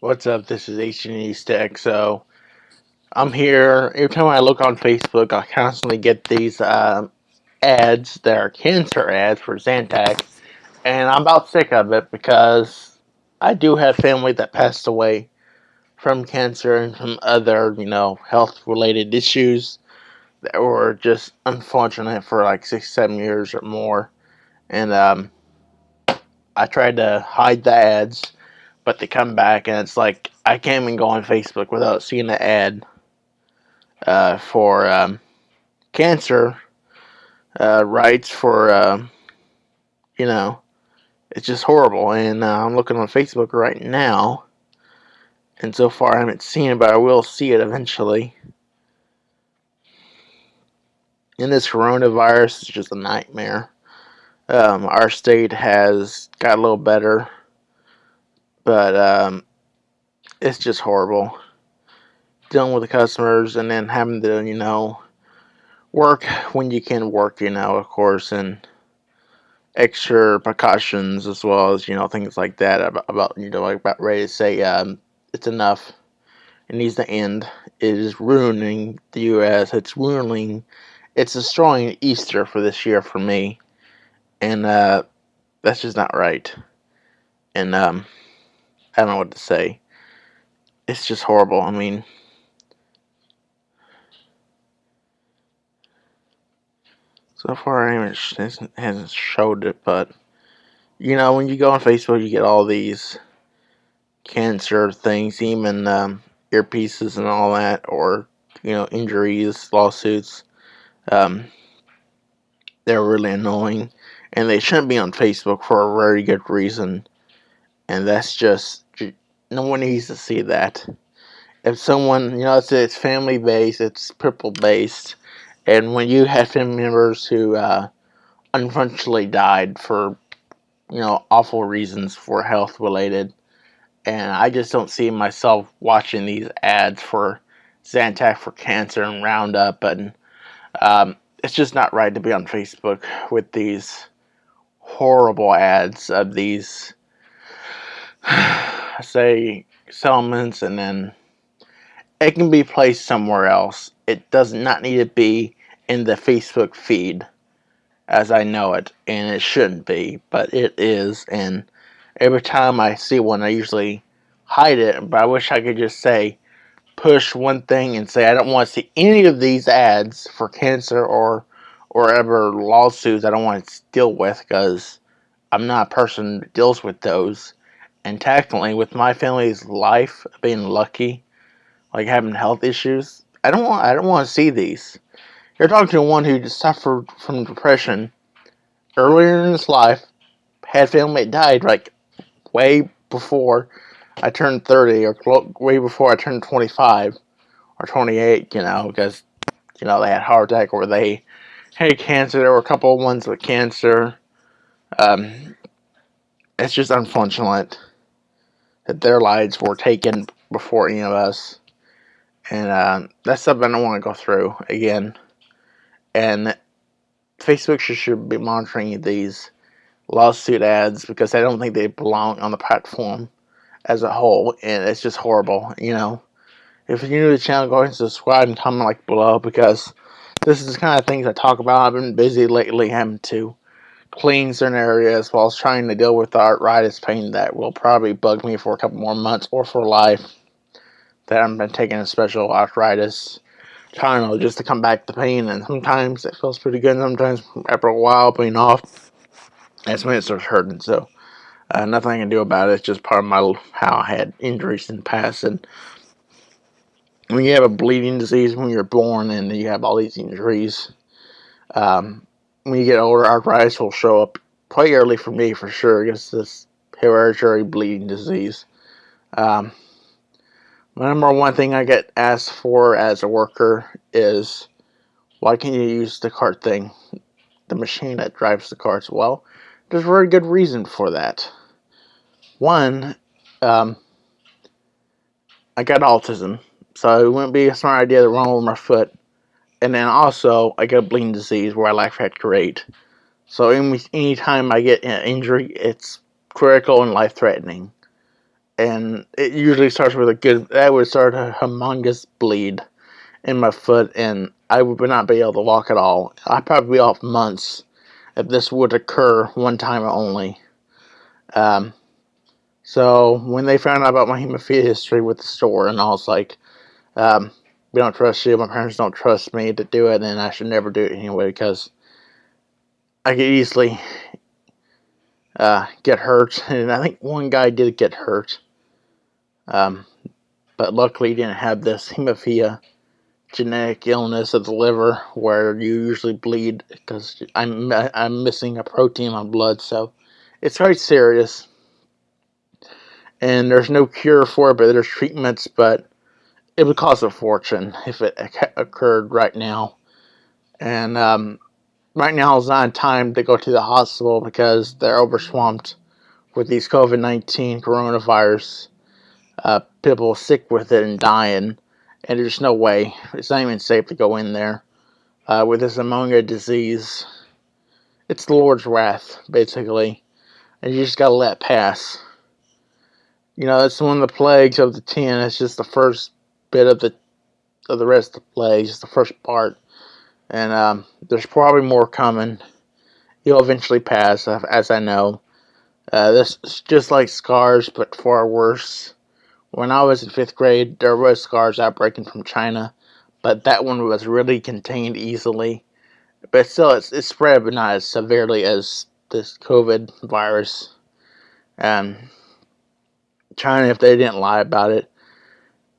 What's up? This is H&E Tech. So I'm here. Every time I look on Facebook, I constantly get these uh, ads that are cancer ads for Zantac, and I'm about sick of it because I do have family that passed away from cancer and from other, you know, health-related issues that were just unfortunate for like six, seven years or more, and um, I tried to hide the ads but they come back and it's like I can't even go on Facebook without seeing the ad uh, for um, cancer uh, rights for uh, you know it's just horrible. And uh, I'm looking on Facebook right now and so far I haven't seen it but I will see it eventually. And this coronavirus is just a nightmare. Um, our state has got a little better but um, it's just horrible. Dealing with the customers and then having to you know work when you can work you know of course and extra precautions as well as you know things like that about, about you know like about ready to say um, it's enough. It needs to end. It is ruining the US it's ruining it's destroying Easter for this year for me. And uh, that's just not right. And um, I don't know what to say. It's just horrible. I mean, so far I haven't hasn't showed it, but you know when you go on Facebook, you get all these cancer things, even um, earpieces and all that, or you know injuries, lawsuits. Um, they're really annoying, and they shouldn't be on Facebook for a very good reason, and that's just no one needs to see that. If someone, you know, it's, it's family based, it's people based, and when you have family members who uh, unfortunately died for, you know, awful reasons for health related, and I just don't see myself watching these ads for Zantac for cancer and Roundup, and um, it's just not right to be on Facebook with these horrible ads of these say settlements and then it can be placed somewhere else. It does not need to be in the Facebook feed as I know it and it shouldn't be but it is and every time I see one I usually hide it but I wish I could just say push one thing and say I don't want to see any of these ads for cancer or or ever lawsuits I don't want to deal with because I'm not a person that deals with those and technically, with my family's life being lucky, like having health issues, I don't want I don't want to see these. You're talking to one who suffered from depression earlier in his life, had family died like way before I turned 30 or way before I turned 25 or 28, you know, because, you know, they had heart attack or they had cancer. There were a couple of ones with cancer. Um, it's just unfortunate that their lives were taken before any of us. And uh, that's something I want to go through again. And Facebook should, be monitoring these lawsuit ads because I don't think they belong on the platform as a whole. And it's just horrible, you know. If you're new to the channel, go ahead and subscribe and comment like below because this is the kind of things I talk about. I've been busy lately having to clean certain areas while trying to deal with the arthritis pain that will probably bug me for a couple more months or for life. That I've been taking a special arthritis Tylenol just to come back the pain, and sometimes it feels pretty good. Sometimes after a while being off, that's when it starts hurting. So uh, nothing I can do about it. It's just part of my how I had injuries in the past, and when you have a bleeding disease when you're born and you have all these injuries, um, when you get older, arthritis will show up quite early for me for sure. It's this hereditary bleeding disease. Um, the number one thing I get asked for as a worker is, why can't you use the cart thing, the machine that drives the carts? Well, there's a very good reason for that. One, um, I got autism, so it wouldn't be a smart idea to run over my foot and then also I got a bleeding disease where I life fracture rate. So any anytime I get an injury, it's critical and life threatening. and it usually starts with a good. That would start a humongous bleed in my foot, and I would not be able to walk at all. I'd probably be off months if this would occur one time only. Um, so when they found out about my hemophilia history with the store, and I was like, um, "We don't trust you. My parents don't trust me to do it, and I should never do it anyway because I could easily uh, get hurt." And I think one guy did get hurt, um, but luckily he didn't have this hemophilia genetic illness of the liver where you usually bleed because I'm I'm missing a protein in my blood, so it's very serious. And there's no cure for it, but there's treatments, but it would cost a fortune if it occurred right now. And um, right now is not time to go to the hospital because they're overswamped with these COVID 19 coronavirus. Uh, people sick with it and dying and there's no way. It's not even safe to go in there uh, with this pneumonia disease. It's the Lord's wrath, basically, and you just gotta let it pass. You know, that's one of the plagues of the ten. It's just the first bit of the of the rest of the plagues, just the first part, and um, there's probably more coming. You'll eventually pass, as I know. Uh, this is just like SARS, but far worse. When I was in fifth grade, there was SARS outbreaking from China, but that one was really contained easily. But still, it's, it spread, but not as severely as this COVID virus. Um, China, if they didn't lie about it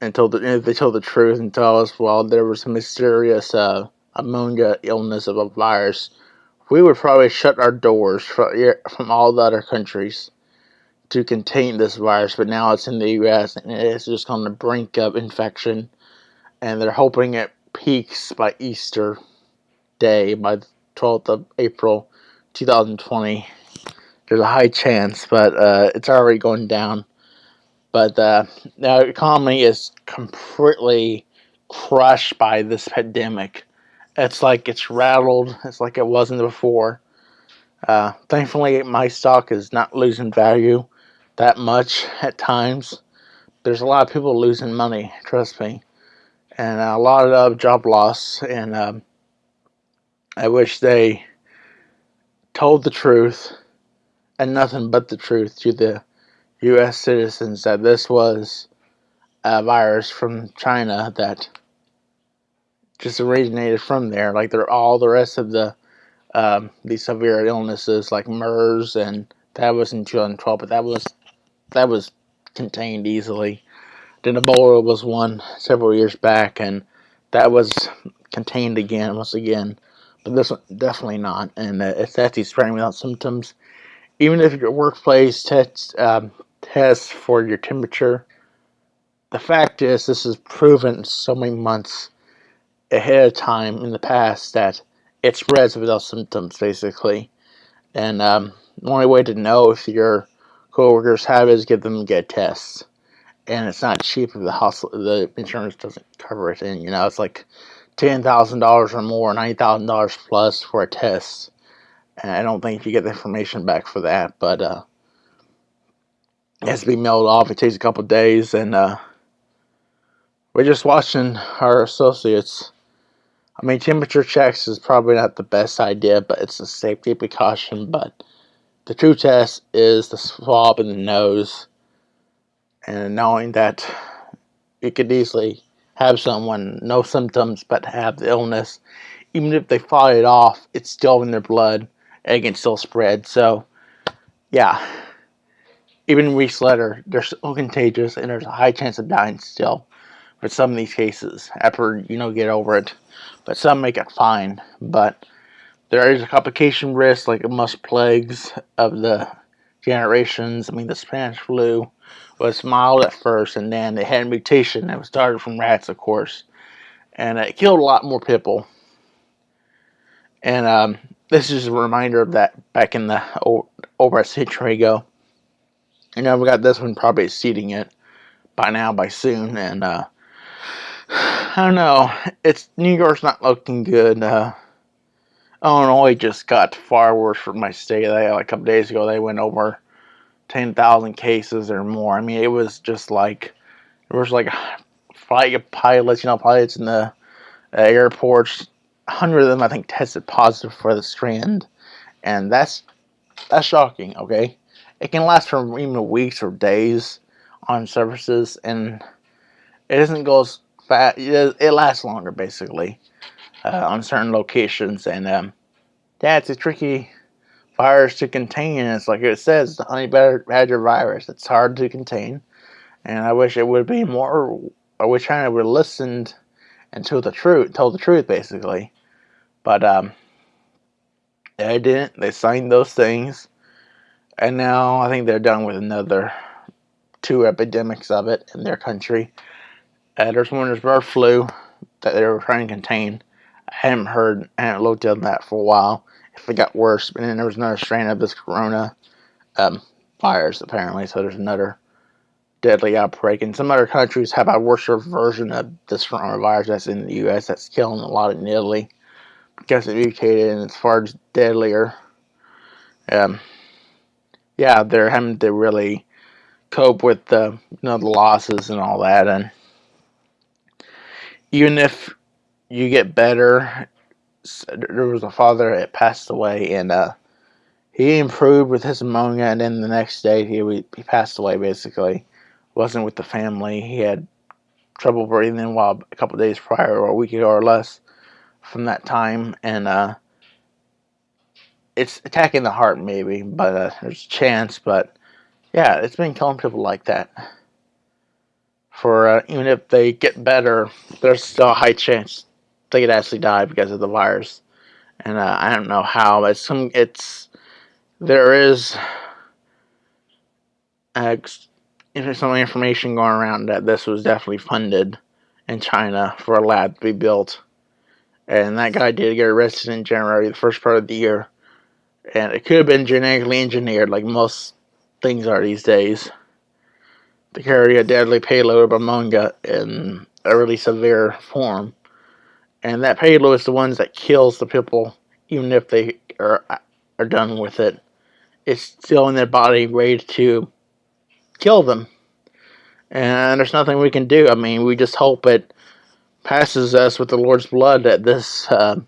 and told the, they told the truth and tell us, well, there was a mysterious uh, pneumonia illness of a virus, we would probably shut our doors from, from all the other countries to contain this virus, but now it's in the U.S. and it's just on the brink of infection, and they're hoping it peaks by Easter Day, by the 12th of April, 2020. There's a high chance, but uh, it's already going down. But uh, the economy is completely crushed by this pandemic. It's like it's rattled. It's like it wasn't before. Uh, thankfully, my stock is not losing value that much at times. There's a lot of people losing money, trust me, and a lot of job loss. And um, I wish they told the truth and nothing but the truth to the U.S. citizens that this was a virus from China that just originated from there. Like they're all the rest of the um, these severe illnesses like MERS and that was in 2012, but that was that was contained easily. Then Ebola was one several years back, and that was contained again, once again. But this one, definitely not. And uh, it's actually spreading without symptoms. Even if your workplace tests, um, tests for your temperature, the fact is, this is proven so many months ahead of time in the past that it spreads without symptoms, basically. And um, the only way to know if you're coworkers have is give them get tests, and it's not cheap if the hospital the insurance doesn't cover it. And you know it's like ten thousand dollars or more, ninety thousand dollars plus for a test. And I don't think you get the information back for that, but uh, it has to be mailed off. It takes a couple days, and uh, we're just watching our associates. I mean, temperature checks is probably not the best idea, but it's a safety precaution. But the true test is the swab in the nose and knowing that you could easily have someone no symptoms but have the illness even if they fight it off it's still in their blood and it can still spread so yeah even weeks later they're still contagious and there's a high chance of dying still for some of these cases after you know get over it but some make it fine but there is a complication risk like most plagues of the generations. I mean, the Spanish flu was mild at first, and then it had a mutation that was started from rats, of course, and it killed a lot more people. And um, this is a reminder of that back in the over a century ago. You know, we got this one probably exceeding it by now, by soon, and uh, I don't know. It's New York's not looking good. Uh, Illinois just got far worse from my state. there. Like a couple days ago, they went over 10,000 cases or more. I mean, it was just like, there was like flight pilots, you know, pilots in the uh, airports. 100 of them, I think, tested positive for the strand. And that's, that's shocking, okay? It can last for even weeks or days on surfaces, and it doesn't go as fast. It lasts longer, basically, uh, on certain locations. And um, yeah, it's a tricky virus to contain. It's like it says, the honey badger virus. It's hard to contain, and I wish it would be more. I wish China would have listened and the truth, told the truth, basically. But um, they didn't. They signed those things, and now I think they're done with another two epidemics of it in their country. Uh, there's one there's bird flu that they were trying to contain. I hadn't heard, I hadn't looked at that for a while. If it got worse, but then there was another strain of this corona um, virus apparently. So there's another deadly outbreak. And some other countries have a worse version of this coronavirus that's in the U.S. that's killing a lot in Italy because it's mutated and it's far deadlier. Um, yeah, they're having to really cope with the you know the losses and all that and even if you get better there was a father that passed away and uh he improved with his pneumonia and then the next day he he passed away basically. Wasn't with the family. He had trouble breathing while a couple days prior or a week ago or less from that time and uh it's attacking the heart maybe but uh, there's a chance but yeah, it's been killing people like that. For uh, even if they get better, there's still a high chance they could actually die because of the virus. And uh, I don't know how. It's some. It's there is uh, some information going around that this was definitely funded in China for a lab to be built. And that guy did get arrested in January, the first part of the year. And it could have been genetically engineered, like most things are these days to carry a deadly payload of pneumonia in a really severe form. And that payload is the ones that kills the people even if they are, are done with it. It's still in their body ready to kill them. And there's nothing we can do. I mean, we just hope it passes us with the Lord's blood that this uh,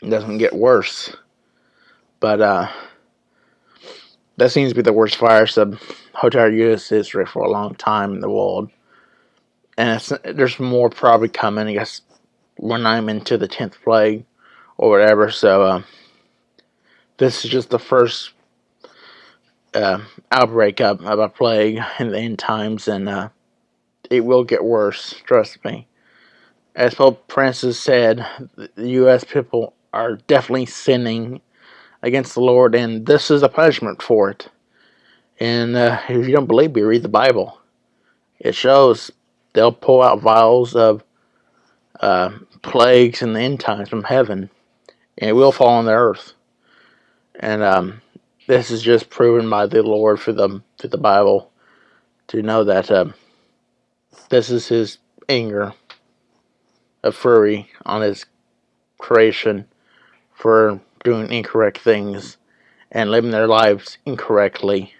doesn't get worse. But, uh, that seems to be the worst fire sub hotel U.S. history for a long time in the world. And there's more probably coming, I guess, when I'm into the 10th plague or whatever. So, uh, this is just the first uh, outbreak of, of, a plague in the end times, and uh, it will get worse, trust me. As Pope Francis said, the U.S. people are definitely sinning against the Lord, and this is a punishment for it. And uh, if you don't believe me, read the Bible. It shows they'll pull out vials of uh, plagues in the end times from heaven, and it will fall on the earth. And um, this is just proven by the Lord for the through the Bible to know that uh, this is His anger a fury on His creation for doing incorrect things and living their lives incorrectly.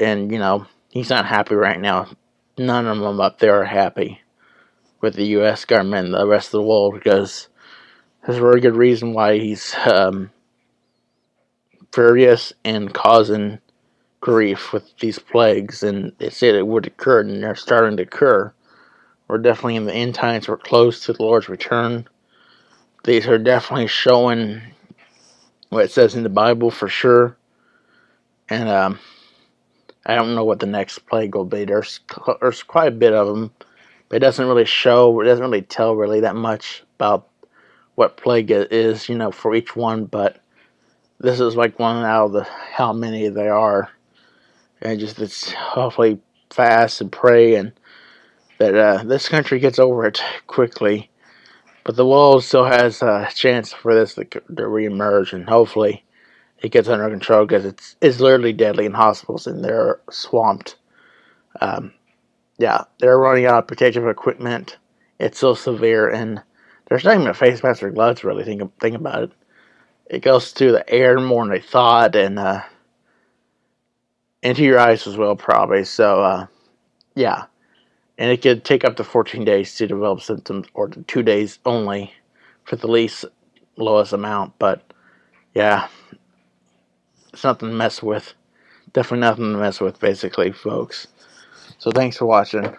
And, you know, he's not happy right now. None of them up there are happy with the U.S. government and the rest of the world because there's a very good reason why he's um, furious and causing grief with these plagues. And they said it would occur, and they're starting to occur. We're definitely in the end times. We're close to the Lord's return. These are definitely showing what it says in the Bible for sure. And um, I don't know what the next plague will be. There's there's quite a bit of them, but it doesn't really show. It doesn't really tell really that much about what plague it is, you know, for each one. But this is like one out of the how many there are, and just it's hopefully fast and pray and that uh, this country gets over it quickly but the world still has a chance for this to, to reemerge, and hopefully it gets under control because it's it's literally deadly in hospitals and they're swamped. Um, yeah, they're running out of protective equipment. It's so severe, and there's not even a face mask or gloves. Really, think think about it. It goes through the air more than they thought, and uh, into your eyes as well, probably. So, uh, yeah. And it could take up to 14 days to develop symptoms, or two days only for the least lowest amount. But, yeah, it's nothing to mess with. Definitely nothing to mess with, basically, folks. So, thanks for watching.